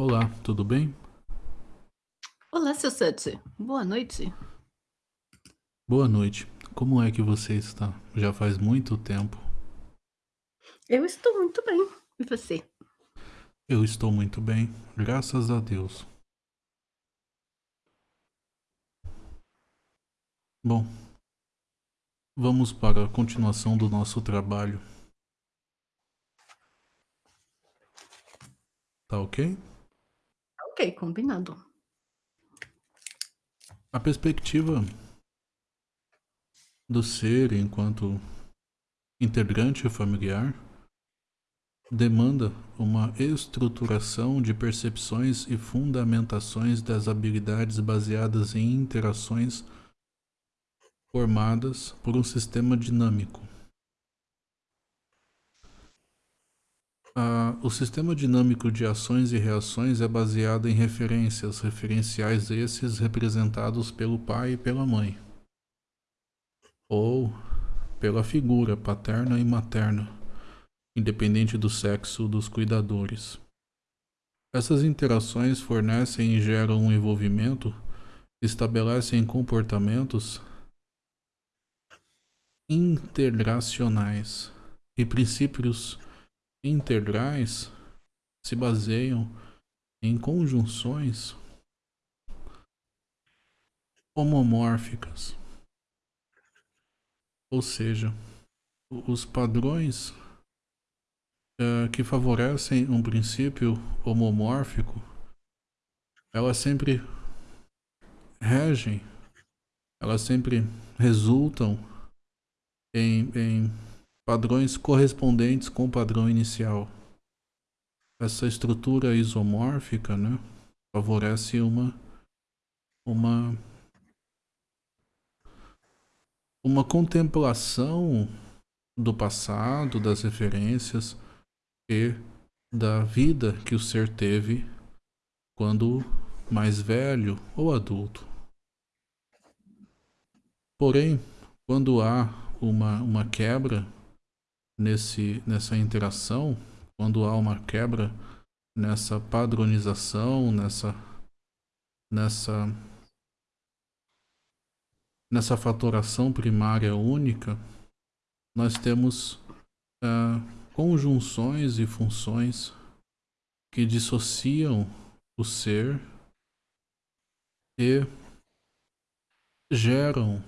Olá, tudo bem? Olá, seu Sete. Boa noite. Boa noite. Como é que você está? Já faz muito tempo. Eu estou muito bem. E você? Eu estou muito bem, graças a Deus. Bom, vamos para a continuação do nosso trabalho. Tá ok? Ok, combinado. A perspectiva do ser enquanto integrante familiar demanda uma estruturação de percepções e fundamentações das habilidades baseadas em interações formadas por um sistema dinâmico. Ah, o sistema dinâmico de ações e reações é baseado em referências, referenciais esses representados pelo pai e pela mãe, ou pela figura paterna e materna, independente do sexo dos cuidadores. Essas interações fornecem e geram um envolvimento, estabelecem comportamentos integracionais e princípios integrais se baseiam em conjunções homomórficas, ou seja, os padrões uh, que favorecem um princípio homomórfico, elas sempre regem, elas sempre resultam em, em padrões correspondentes com o padrão inicial. Essa estrutura isomórfica né, favorece uma, uma, uma contemplação do passado, das referências e da vida que o ser teve quando mais velho ou adulto. Porém, quando há uma, uma quebra nesse, nessa interação, quando há uma quebra nessa padronização, nessa, nessa, nessa fatoração primária única, nós temos uh, conjunções e funções que dissociam o ser e geram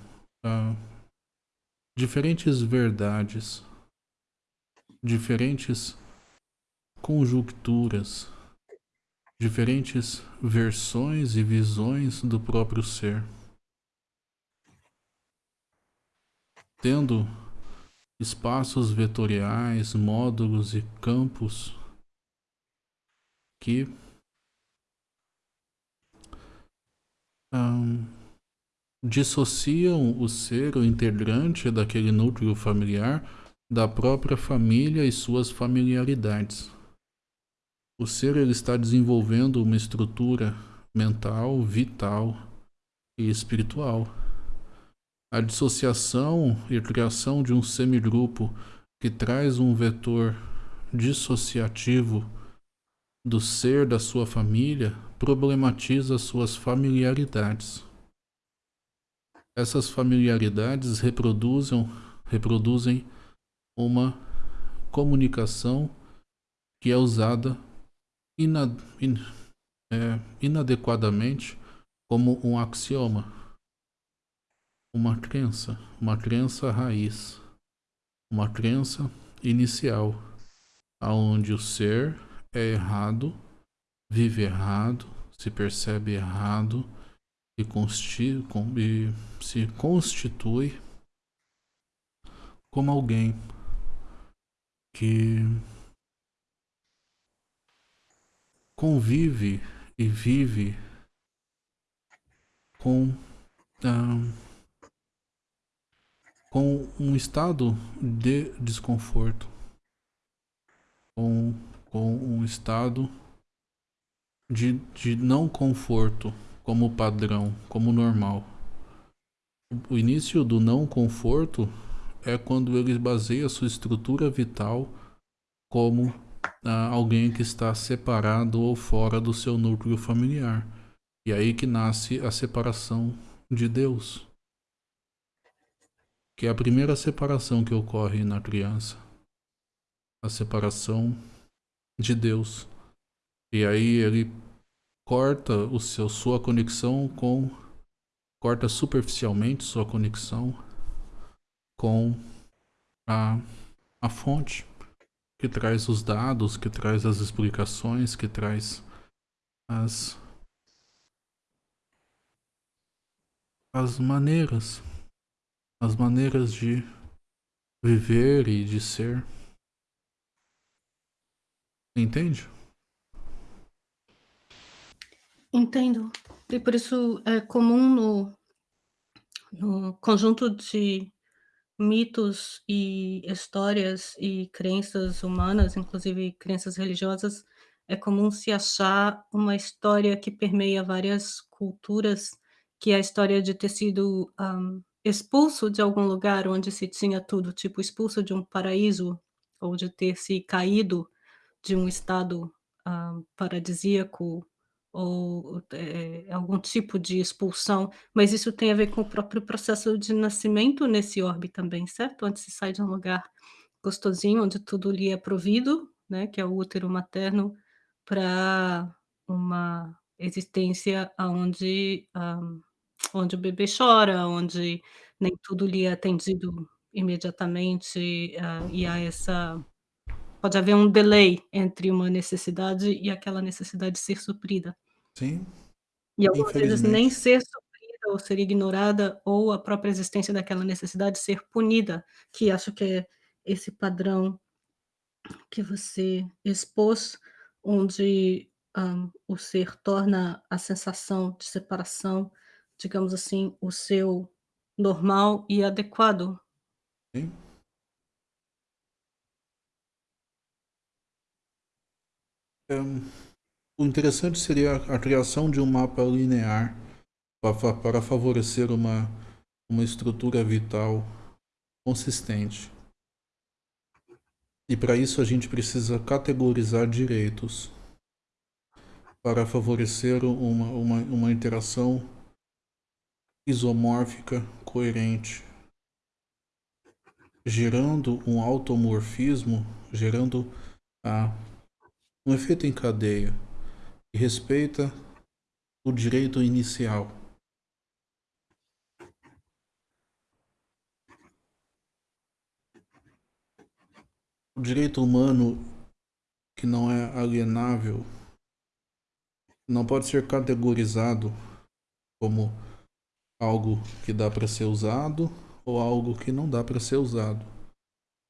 uh, diferentes verdades diferentes conjunturas, diferentes versões e visões do próprio ser. Tendo espaços vetoriais, módulos e campos que um, dissociam o ser, o integrante daquele núcleo familiar da própria família e suas familiaridades. O ser ele está desenvolvendo uma estrutura mental, vital e espiritual. A dissociação e criação de um semigrupo que traz um vetor dissociativo do ser da sua família problematiza suas familiaridades. Essas familiaridades reproduzem, reproduzem uma comunicação que é usada inad in é, inadequadamente como um axioma, uma crença, uma crença raiz, uma crença inicial, aonde o ser é errado, vive errado, se percebe errado e, consti e se constitui como alguém que convive e vive com uh, com um estado de desconforto, com, com um estado de, de não conforto como padrão, como normal. O início do não conforto é quando ele baseia sua estrutura vital como ah, alguém que está separado ou fora do seu núcleo familiar. E aí que nasce a separação de Deus. Que é a primeira separação que ocorre na criança. A separação de Deus. E aí ele corta o seu, sua conexão com. corta superficialmente sua conexão com a, a fonte que traz os dados, que traz as explicações, que traz as as maneiras, as maneiras de viver e de ser. Entende? Entendo. E por isso é comum no, no conjunto de mitos e histórias e crenças humanas, inclusive crenças religiosas, é comum se achar uma história que permeia várias culturas, que é a história de ter sido, hã, expulso de algum lugar onde se tinha tudo, tipo expulso de um paraíso, ou de ter se caído de um estado, hã, paradisíaco, ou, eh, algum tipo de expulsão, mas isso tem a ver com o próprio processo de nascimento nesse orbe também, certo? Onde se sai de um lugar gostosinho, onde tudo lhe é provido, né, que é o útero materno, pra uma existência aonde, hã, onde o bebê chora, onde nem tudo lhe é atendido imediatamente, hã, e há essa pode haver um delay entre uma necessidade e aquela necessidade ser suprida. Sim, E algumas vezes nem infelizmente. ser suprida ou ser ignorada, ou a própria existência daquela necessidade ser punida, que acho que é esse padrão que você expôs, onde, hã, o ser torna a sensação de separação, digamos assim, o seu normal e adequado. Sim. O interessante seria a criação de um mapa linear pa- para favorecer uma, uma estrutura vital consistente. E para isso a gente precisa categorizar direitos para favorecer uma, uma, uma interação isomórfica coerente, gerando um automorfismo, gerando a, um efeito em cadeia que respeita o direito inicial. O direito humano que não é alienável não pode ser categorizado como algo que dá para ser usado ou algo que não dá para ser usado.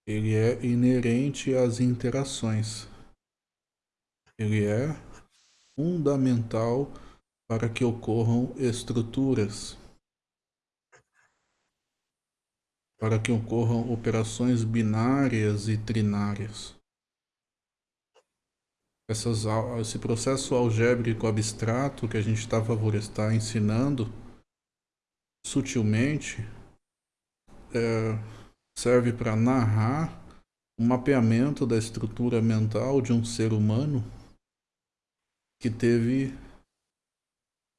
Ele é inerente às interações. Ele é fundamental para que ocorram estruturas, para que ocorram operações binárias e trinárias. Essas, esse processo algébrico abstrato que a gente está está ensinando sutilmente é, serve para narrar o mapeamento da estrutura mental de um ser humano que teve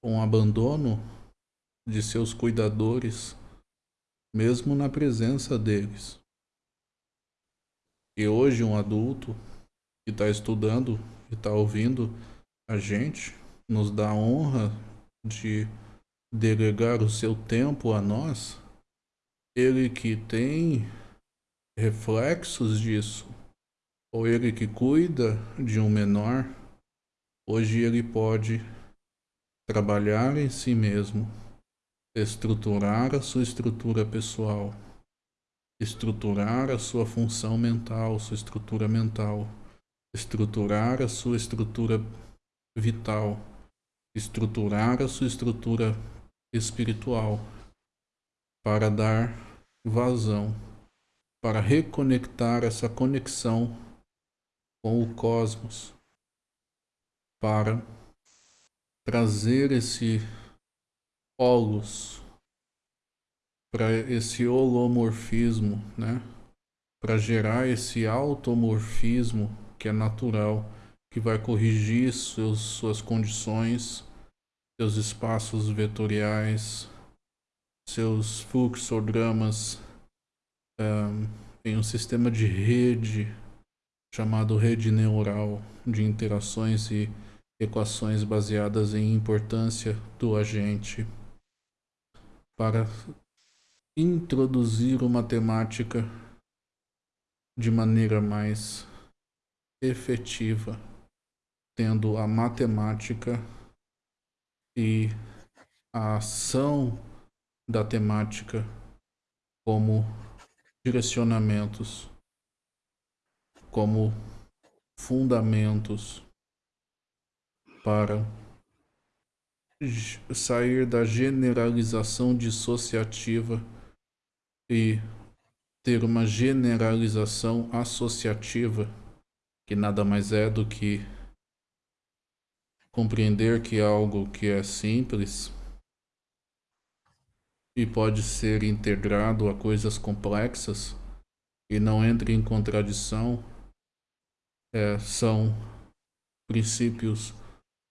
um abandono de seus cuidadores, mesmo na presença deles. E hoje um adulto que está estudando e está ouvindo a gente nos dá a honra de delegar o seu tempo a nós, ele que tem reflexos disso, ou ele que cuida de um menor, hoje ele pode trabalhar em si mesmo, estruturar a sua estrutura pessoal, estruturar a sua função mental, sua estrutura mental, estruturar a sua estrutura vital, estruturar a sua estrutura espiritual para dar vazão, para reconectar essa conexão com o cosmos, para trazer esse holos, para esse holomorfismo, né? Para gerar esse automorfismo que é natural, que vai corrigir seus, suas condições, seus espaços vetoriais, seus fluxogramas um, em um sistema de rede chamado rede neural de interações e equações baseadas em importância do agente. Para introduzir uma matemática de maneira mais efetiva, tendo a matemática e a ação da temática como direcionamentos, como fundamentos para sair da generalização dissociativa e ter uma generalização associativa, que nada mais é do que compreender que algo que é simples e pode ser integrado a coisas complexas e não entra em contradição é, são princípios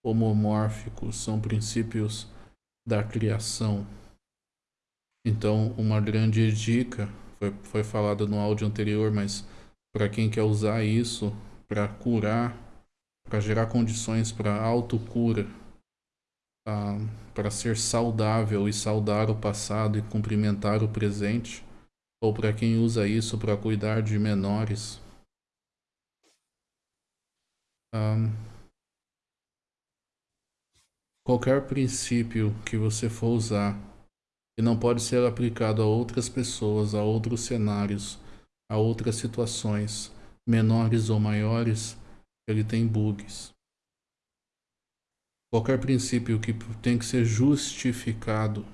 homomórficos, são princípios da criação. Então, uma grande dica, foi, foi falado no áudio anterior, mas para quem quer usar isso para curar, para gerar condições para autocura, ah, para ser saudável e saudar o passado e cumprimentar o presente, ou para quem usa isso para cuidar de menores. Um, qualquer princípio que você for usar e não pode ser aplicado a outras pessoas, a outros cenários, a outras situações, menores ou maiores, ele tem bugs. Qualquer princípio que tem que ser justificado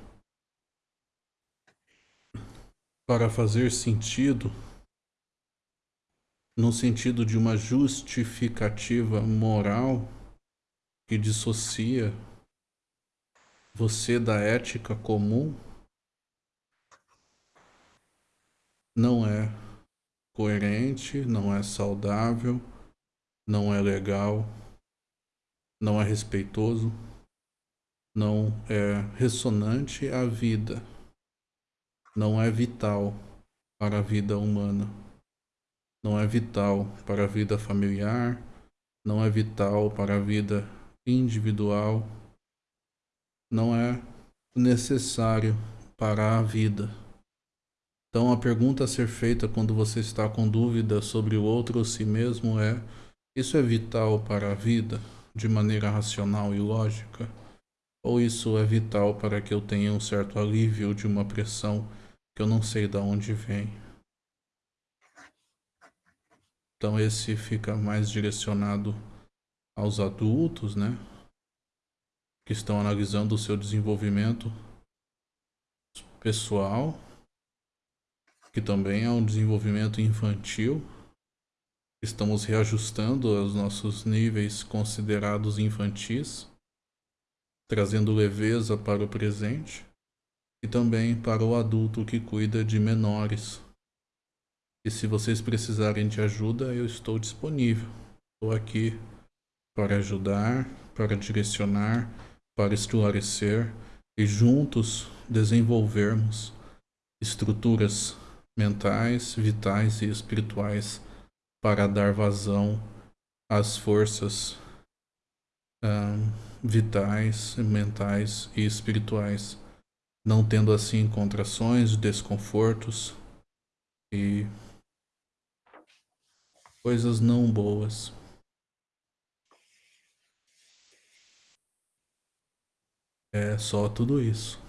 para fazer sentido, no sentido de uma justificativa moral que dissocia você da ética comum, não é coerente, não é saudável, não é legal não é respeitoso, não é ressonante à vida, não é vital para a vida humana, não é vital para a vida familiar, não é vital para a vida individual, não é necessário para a vida. Então a pergunta a ser feita quando você está com dúvida sobre o outro ou si mesmo é: isso é vital para a vida? de maneira racional e lógica? Ou isso é vital para que eu tenha um certo alívio de uma pressão que eu não sei de onde vem? Então esse fica mais direcionado aos adultos, né? Que estão analisando o seu desenvolvimento pessoal, que também é um desenvolvimento infantil Estamos reajustando os nossos níveis considerados infantis, trazendo leveza para o presente e também para o adulto que cuida de menores. E se vocês precisarem de ajuda, eu estou disponível. Estou aqui para ajudar, para direcionar, para esclarecer e juntos desenvolvermos estruturas mentais, vitais e espirituais para dar vazão às forças vitais, mentais e espirituais, não tendo assim contrações, desconfortos e coisas não boas. É só tudo isso.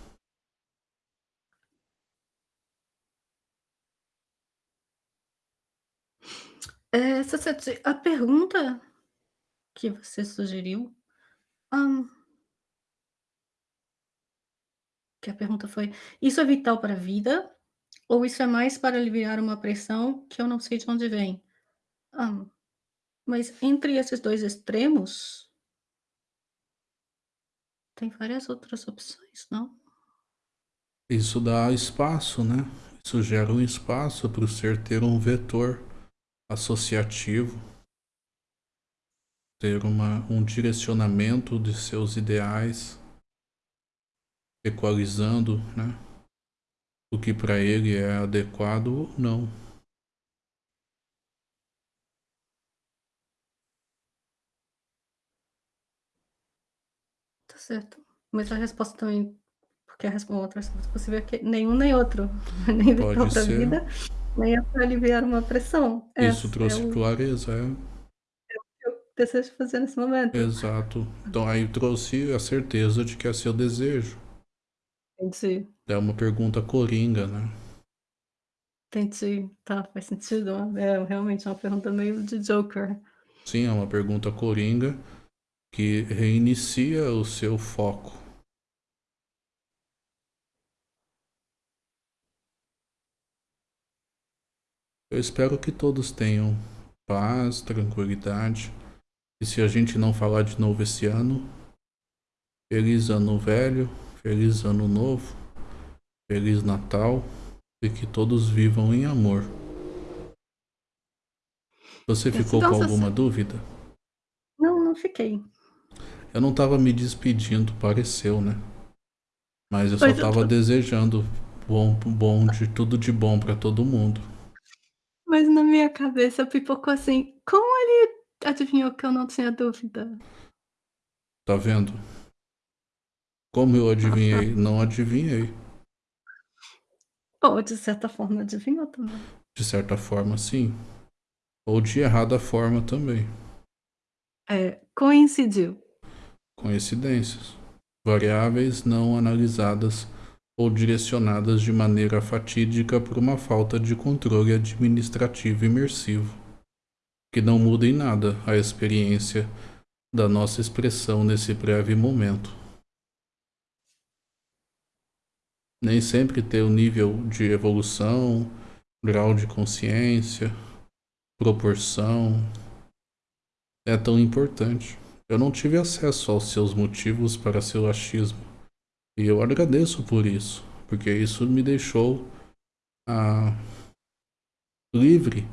É, a pergunta que você sugeriu, que a pergunta foi: "Isso é vital para a vida ou isso é mais para aliviar uma pressão que eu não sei de onde vem?" Mas entre esses 2 extremos tem várias outras opções, não? Isso dá espaço, né? Isso gera um espaço para o ser ter um vetor associativo ter uma, um direcionamento de seus ideais, equalizando né, o que para ele é adequado ou não. Certo. Mas a resposta também, porque a resposta, outra resposta possível é que nenhum nem outro, nem Pode outra ser. vida, nem é para aliviar uma pressão. Isso Essa é trouxe o clareza, é. é o que eu desejo fazer nesse momento. Exato. Então aí trouxe a certeza de que é seu desejo. Entendi. É uma pergunta coringa, né? Entendi. Tá, faz sentido. É realmente uma pergunta meio de Joker. Sim, é uma pergunta coringa que reinicia o seu foco. Eu espero que todos tenham paz, tranquilidade. E se a gente não falar de novo esse ano, feliz ano velho, feliz ano novo, feliz Natal e que todos vivam em amor. Você ficou com alguma dúvida? Não, não fiquei. Eu não estava me despedindo, pareceu, né? Mas eu só estava desejando bom, bom de tudo de bom para todo mundo. Mas na minha cabeça pipocou assim, como ele adivinhou que eu não tinha dúvida? Tá vendo? Como eu adivinhei? Não adivinhei. Ou de certa forma adivinhou também. De certa forma, sim. Ou de errada forma também. É, coincidiu. Coincidências. Variáveis não analisadas ou direcionadas de maneira fatídica por uma falta de controle administrativo imersivo, que não muda em nada a experiência da nossa expressão nesse breve momento. Nem sempre ter o nível de evolução, grau de consciência, proporção é tão importante. Eu não tive acesso aos seus motivos para seu achismo. E eu agradeço por isso, porque isso me deixou ah, livre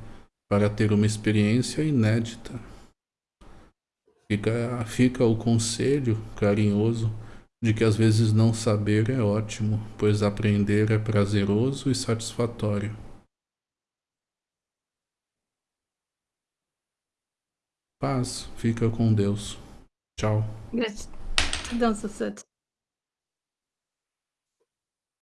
para ter uma experiência inédita. Fica, fica o conselho carinhoso de que às vezes não saber é ótimo, pois aprender é prazeroso e satisfatório. Paz, fica com Deus. Tchau. Gratidão, Sussuto.